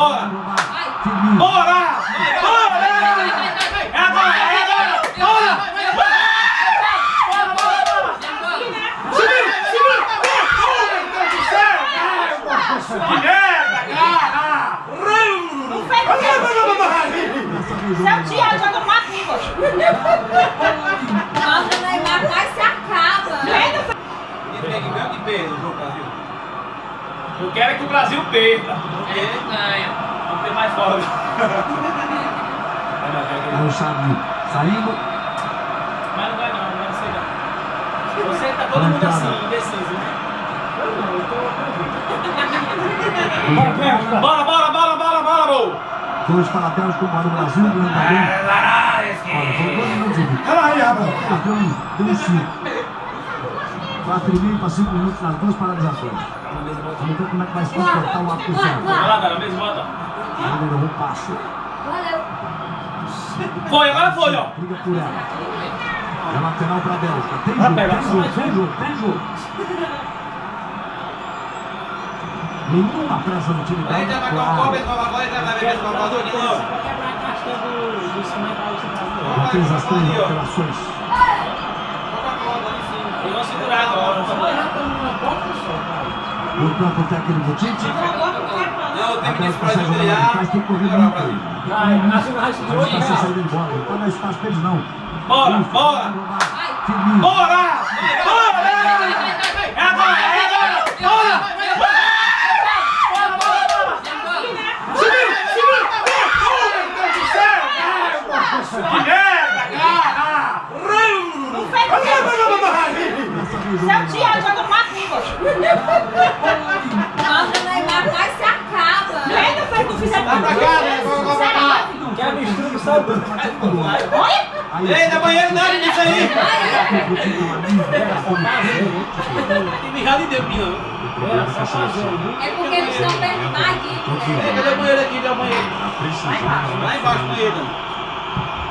Bora! Bora! Bora! É agora! É agora! Bora! Bora! Bora! Bora! Segura! Segura! Meu Deus do céu! Que merda, cara! Não fez o Seu Thiago joga uma rua. Nossa, o Neymar quase se acaba. E tem que ganhar que perda o jogo Brasil? Eu quero é que o Brasil perda. É, ganha. Vamos ter mais folga. Aí o Xavi saindo. Mas não vai não, não vai ser não. Você tá todo mundo assim, indeciso, né? Eu não, eu tô Bora, bora, bora, bora, bora, bro! Dois para Bélgica, um para o Brasil, ganhando também. Olha, foram dois minutos vinte. Ah, Deu um, deu um cinco. Quatro e meio para cinco minutos nas duas paralisações. Vamos ver como é que vai se comportar o acusado. Vai lá, cara, mesmo volta. Ele levou um passo. Valeu. Foi, agora foi, ó. Briga por ela. É lateral para a Bélgica. Tem Vai jogo, tem jogo, vai, tem jogo, tem jogo. Nenhuma pressa no time Aí já belga, vai com claro. cobra, vai vai vai vai ver com a cobra de novo. quebrar a casca do, do cimento Já fez as três alterações. Eu vou segurar agora. O técnico Tite. Não, tem que atrás, tem que correr muito. Mas não precisa sair embora, não pode dar espaço pra eles não. Bora, bora! Bora! Bora! É agora, é agora! Bora! Bora, bora, bora! Segura, segura! Meu Deus do céu! Que merda, cara! Não fez Dessa vez o Seu. Thiago joga uma rua. Nossa, Ei, da banheiro nada disso aí! Tem mijado não. Só fazer, viu? É porque eles estão perto aqui. Ei, cadê o banheiro aqui? Cadê o banheiro? Lá embaixo o banheiro.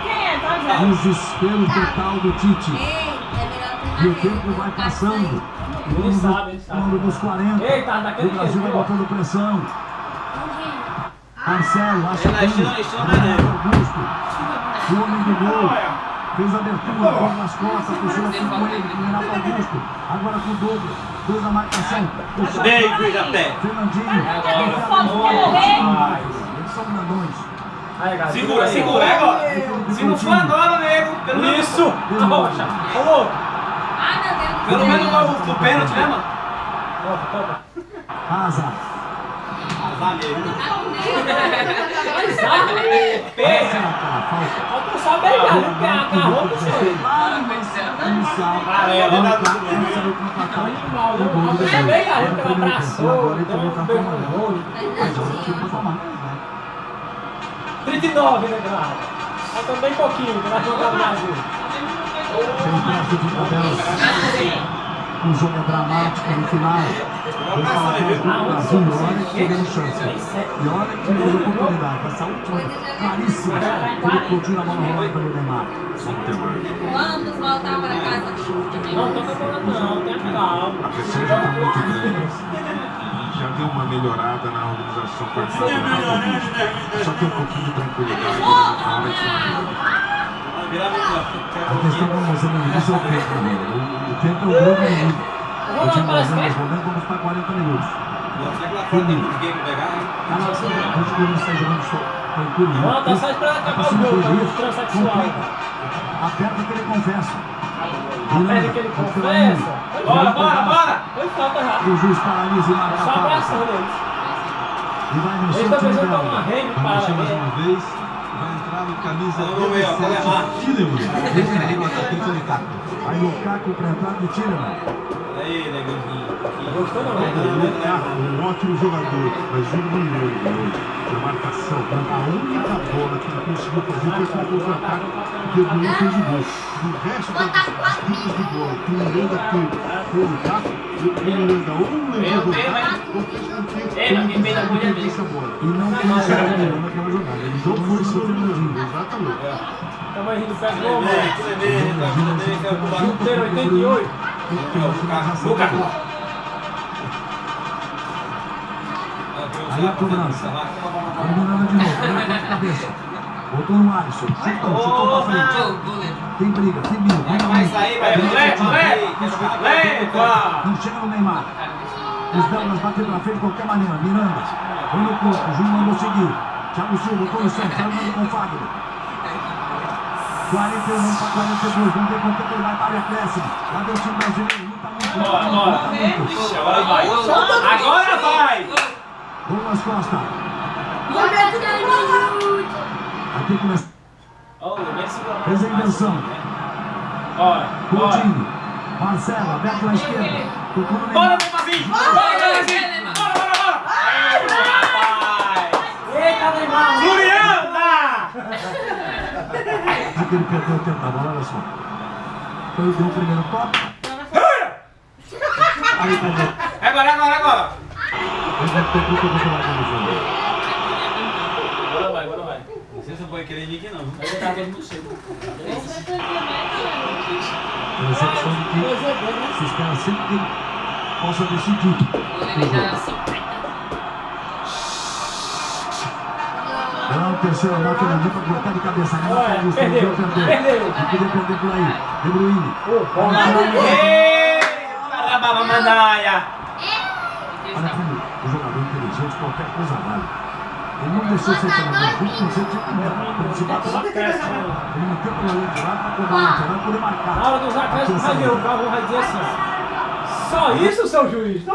Quem é? Tá vendo? Desespero total do Tite. Ei, é melhor E o tempo vai passando. Ele sabe, ele sabe. Quando dos 40. Ei, tá O Brasil vai botando pressão. Marcelo, acha estilo Mané. Augusto. O homem do gol. Fez a abertura, bola nas costas, puxou com ele, com o Renato Augusto. Agora com o Douglas. Dois na marcação. Puxou Bem, atrás. cuida pé. Fernandinho. Eles são grandões. Segura, segura, é agora. Se não for agora, nego. Pelo menos Isso! Arrocha! Falou! Ah, meu Deus. Pelo menos o pênalti, né, mano? Topa, topa. Asa. Azar mesmo. Pega! Falta. Falta só pegar, viu? Porque agarrou do jeito. Inicial. Amarelo, lá, pegar, ele Agora foi abraçou, Agora ele deu tomou um cartão beijo no amarelo. olho. Mas eu não tinha pra tomar, né? 39, né, Grau? Falta bem pouquinho que vai jogar no Brasil. Tem. O jogo é dramático no final. Vou falar atrás do Brasil. E olha que teve chance. E olha que teve oportunidade. Essa última claríssima. Ele explodiu a bola rolando pelo Neymar. Vamos voltar para casa. Não toca a bola não, tenha calma. A pressão já está muito grande. Já deu uma melhorada na organização com a Só tem um pouquinho de tranquilidade na hora de A como você me disse, é o tempo. né? O- O tempo é o grande inimigo. O time brasileiro, nesse momento, vamos para 40 minutos. Será que lá fora tem ninguém pra pegar, hein? Tá Os clubes estão jogando só tranquilo. né? Não, tá só esperando acabar o jogo, tá muito transexual. Aperta que ele confessa. Aperta que ele confessa. Bora, bora, bora! Foi falta rápido. O juiz paralisa e marca Só a abraçando falta. eles. E vai mexer o time pensando dela. uma rede para Vamos mais uma vez. No camisa Vamos ver, ó, 17, Colemar. Tillemans. Esse ali no atacante de Caco. Vai Lukaku para entrar de Tillerman. Aí, neguinho. Gostou não, né? Lukaku, um ótimo jogador, mas um milhão hoje na marcação. A única bola que ele conseguiu fazer foi com o contra-ataque que o Bruno fez o gol. O resto das disputas de bola que o Miranda teve com o Lukaku, o Miranda ou não levou o Lukaku, ou fez com que ele. E não tem jogada nenhuma naquela jogada. Ele Não jogou foi em só cima o do Fernandinho, exatamente. Tamo aí do pé do homem. tudo bem, tudo bem, que é o tubarão. Inteiro 88. É o Lucas. Lucas. Aí a cobrança. Miranda de novo. Cabeça. Botou no Alisson. Chutou, chutou pra frente. Tem briga, tem briga. Vai sair, vai, leva, leva, leva. Não chega no Neymar. Os belgas bateram na frente de qualquer maneira. Miranda. Foi no corpo. O Júnior mandou seguir. Thiago Silva centro. Vai mandando com o Fagner. 41 para 42. Vamos ver quanto tempo ele vai para a acréscimo. Lá vem o time brasileiro. Luta muito. Bora, muito, bora. agora vai. Agora vai. Douglas Costa. Aqui começa. O Fez a inversão. Bora, bora. Coutinho. Marcelo, aberto na esquerda. Bora, Neymarzinho. Bora. Bora. Eita, Neymar! Juliana! Aqui que ele perdeu o tempo da bola, olha só. Foi o primeiro toque. Aí perdeu. Agora, agora, agora. Ele deve ter no jogo. Agora vai, agora vai. Não podem querer ninguém, não. Vai botar todo mundo cedo. A recepção de que se espera sempre que ele possa decidir. o jogo. Era o terceiro anote na para botar de cabeça. Não Olha, Augusto, perdeu, não perdeu. perdeu. Não podia perder por aí. De Bruyne. Eita, Rababamanaia. Olha como o jogador inteligente, qualquer coisa vale. Ele não deixou ser treinador, muito consciente de não. Ele se bateu lá. Ele não tem problema de lá lateral poder marcar. Na hora dos acréscimos, vai ver, o Calvo vai dizer assim. Só isso, seu juiz? Tá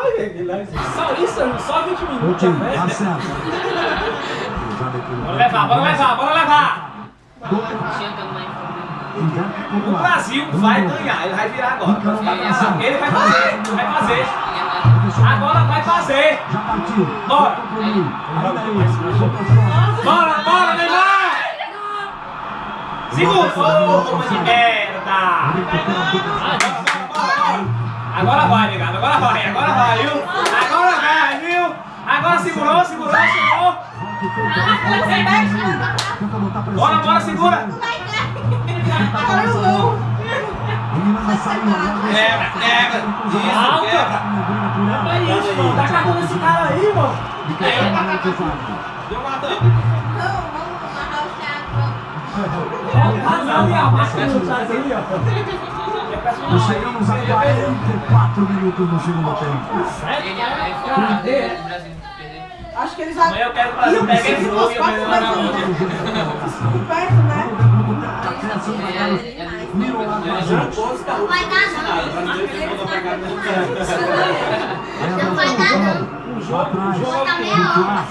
Só isso, seu juiz? Só 20 minutos. Né? Cruzado aqui no Bora levar, bora levar, bora levar. O Brasil vai ganhar, ele vai virar agora. Ele vai fazer, vai fazer. Agora vai fazer. Já partiu. Bora. Bora, bora, Neymar! Segura! Ô, de merda! Agora vai, negado, agora vai, agora vai, viu? Agora vai, viu? Agora segurou, segurou, segurou. Bora, bora, segura. O Miranda saiu agora. Quebra, quebra. Isso, quebra. É isso, mano. Tá catando esse cara aí, mano. Deu matando. Não, e a máscara do Charles ali, ó. Nós chegamos a 44 minutos no segundo tempo. Acho que eles já. Amanhã eu quero que o Brasil pegue esse jogo e eu levar na mão. Perto, né? Mirou lá atrás. Vai dar não. A Não vai dar, não. O jogo, o jogo Tá é meia hora.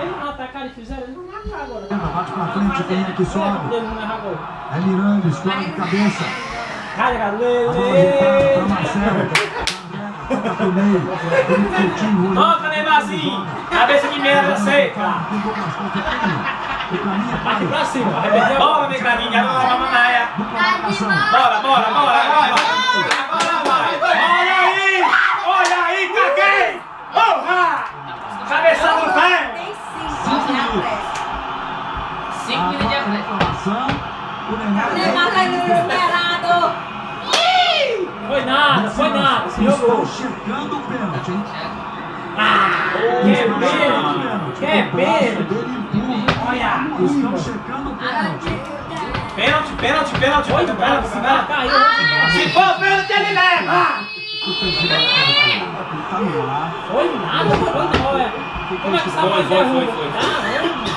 Ele não atacar, eles fizeram, ele não vai matar agora. Bate pra frente, quem é que sobe? É Miranda, escola de cabeça. A bola Lele. pra Marcelo. Toca Neymarzinho. Cabeça de merda, seca. Pra Aqui pra cima. Bora, Negradinha, agora vai, Manaia. Dupla marcação. Bora, bora, bora, vai, vai. Agora vai. Olha aí! Olha aí, caguei! Porra! Cabeçada no pé! Tem cinco, né? A reclamação. O Neymar. Tá desesperado. Foi nada, foi nada. Jogou. Estão checando o pênalti, hein? Que Estão checando o pênalti. pênalti. Que pênalti. Olha! Estão checando o pênalti. Pênalti, pênalti, pênalti, Foi pênalti, nada, pênalti, se pênalti. caiu. Se for pênalti, ele leva! O presidente ele tá no ar. Foi nada, foi não, é. Como é que essa Foi, voz foi, é foi, ruim? foi. Caramba.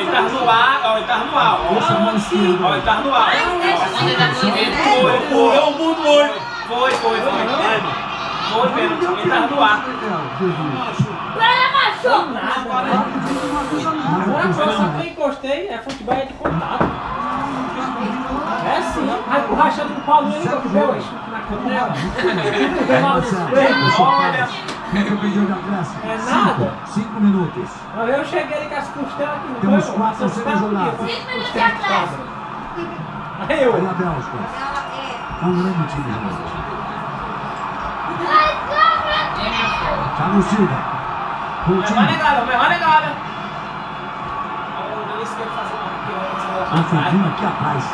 Ele tá no ar, ó, ele tá no ar, ó. Ele tá no ar. Ele foi, foi, o mundo foi. Foi, foi, foi. Foi, pênalti, ele tá no ar. Foi nada, né? Agora Mas foi só que eu encostei, é futebol é de contato. É sim. Aí o rachado do Paulo ele encostou na canela. Olha, de acréscimo? É nada. Cinco, minutos. Eu cheguei ali com as costelas aqui. não Temos foi, quatro a jogadas. costelas Cinco minutos cabra. Aí eu. Aí a Bélgica. Thiago Silva. vai Coutinho. negada, vai negada. Agora, isso que ele fazer uma O Fedinho aqui atrás.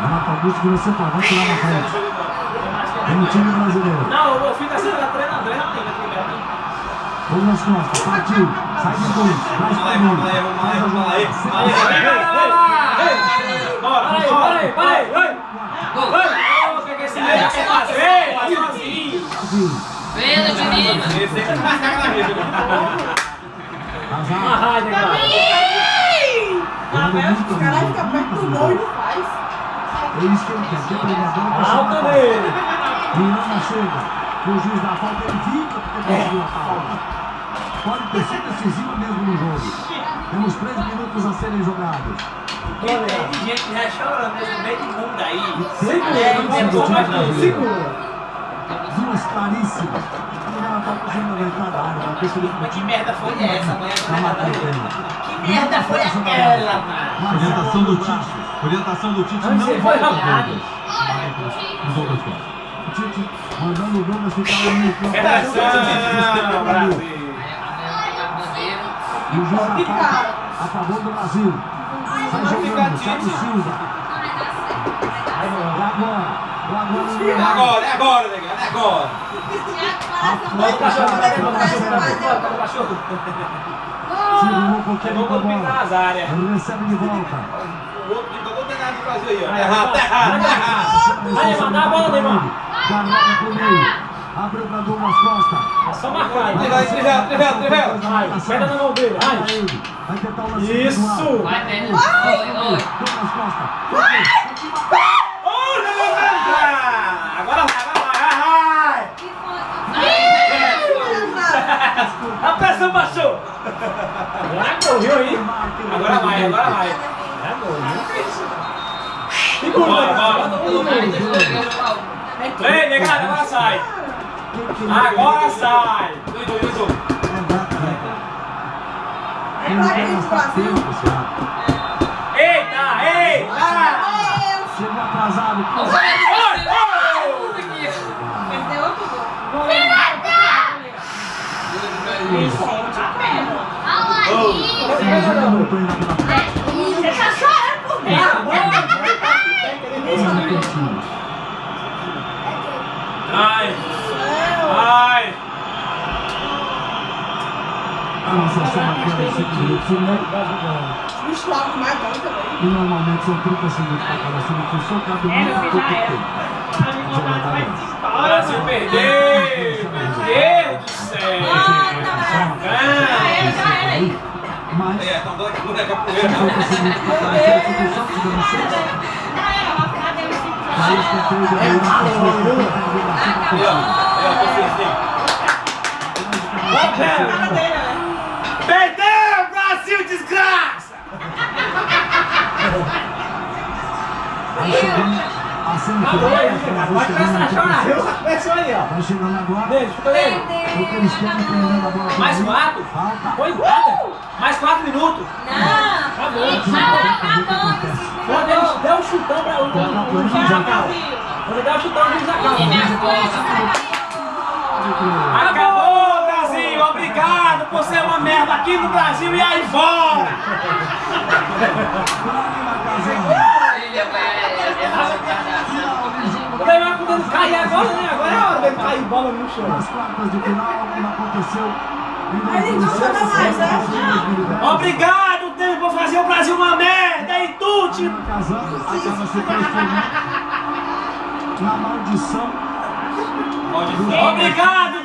Renato Augusto virou centroavante lá na frente. Tem o time brasileiro. Não, eu fico assim, ela treina, treina. Douglas Costa, partiu, sai de dois, traz pra mim, faz a jogada, Bora, Para aí, bora. para aí, para aí. Tá cara na rede. Uma. Ah, mas os caras ficam perto do gol e não faz. é isso que Alta da falta. nele. Miranda chega, o juiz da falta, ele fica porque conseguiu a falta. Pode ter sido decisiva mesmo no jogo. Temos três minutos a serem jogados. Tem gente já chorando nesse meio de mundo aí. Segura, É, não é, que segura. Duas claríssimas. A Miranda tá fugindo da entrada da área, vai ter que ele Mas que merda foi essa? Matando Que merda foi aquela, mano? Orientação do Tite. Orientação do Tite não foi volta rapado. Douglas. O Douglas Costa. O Tite mandando o Douglas ficar ali no campo. Federação, Brasil. E o juiz da falta a favor do Brasil. Sai jogando, Thiago Silva. E agora? O É agora, é agora, negado, é agora. Bota o cachorro, bota o cachorro, o cachorro. Segurou um pouquinho com a bola. recebe de volta. O outro aí, ó. Errado, tá errado, tá errado. Vai, mandar a bola, Neymar. Guardada pro meio. Abriu pra Douglas Costa. É só marcar. Vai, trivela, trivela, trivela. Vai, pega na mão dele. Vai Vai. Vai tentar o lance Isso. Vai. Oi, oi. Douglas Costa. Entrar. Agora vai, agora vai, vai. A pressão baixou. Já correu aí. Agora vai, agora vai. Segura, Bora, bora, todo mundo. Ei, negado, agora sai. Agora sai. Dudu, Dudu. Ele não vai gastar tempo, esse rapaz. Eita, eita. Chegou atrasado. Perdeu outro gol. Ele já voltou ainda pela frente. Você tá chorando por É a dentro. bola. Essa é cantinho. Ai, ai. Só marcando em 5 minutos. E O Slavo mais bom também. e normalmente são 30 segundos para cada substituição. Cada um muito pouco tempo. O Brasil perdeu. Meu Deus do céu. Mas É, estão dando aqui com a capoeira. 50 segundos para cada substituição. Tivemos 6. Aí desgraça! Vai chegando a semifinal. Vai começar a chorar. Começou aí, ó. Vai chegando agora. Beijo, fica aí. Mais meio. quatro? Falta. Foi nada. Mais quatro minutos. Acabou. Quando ele der um chutão pra juiz acaba. Quando der um chutão, acaba. Acabou! Obrigado por ser uma merda aqui no Brasil e aí fora! O Neymar podendo cair agora, né? Agora é a hora dele cair bola no chão. Nas quartas de final, como aconteceu Ele não 2007, chama mais, né? em 2010. Obrigado, tempo, por fazer o Brasil uma merda e tudo! Casando, acaba se transformando na maldição Obrigado,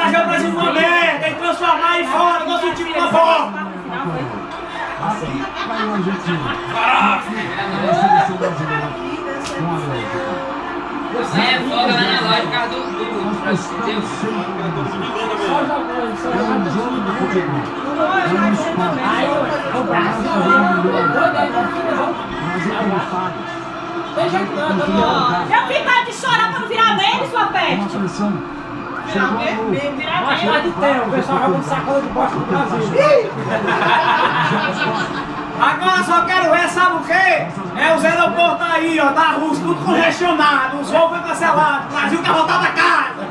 fazer o Brasil uma merda e transformar aí fora nosso time na! Aqui vai o Argentina. Aqui vai a seleção brasileira. Com a América. É, folga lá na por causa do. É um jogo futebol. É um esporte. O tá jeito não, tá bom. Já fica de chorar pra não virar meme, sua peste. Chegou a gol. Virar Mais meme. tarde tem, o pessoal jogando sacola de bosta do Brasil. Agora só quero ver, sabe o quê? É os aeroportos aí, ó, da Rússia, tudo congestionado, os voos foi cancelados, o Brasil quer voltar pra casa!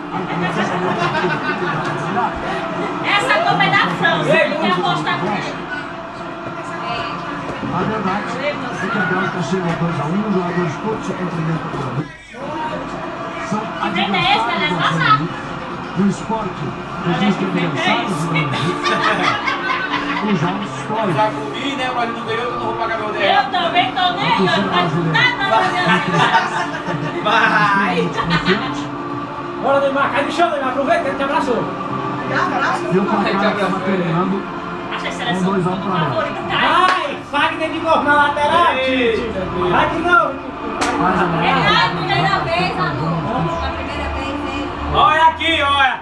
Essa Copa é da França. Tem que apostar com ele. A verdade é que a Bélgica chega a 2x1, os jogadores todos se cumprimentam por ali. São Que treino é esse, adversários né? Do esporte, existem aniversários e os jogos históricos. Já comi, né? Mas não ganhou, eu não vou pagar meu Eu DR. também tô nem aí, ó. Não tá nada Vai! Bora, Neymar, cai no chão, Neymar, aproveita ele te abraçou. E o placar estava terminando Acho que a com seleção 2 a 1 do para nós. favorito tá. Vai, Fagner de novo na lateral. Vai de novo. É a primeira vez, amor. Olha aqui, olha.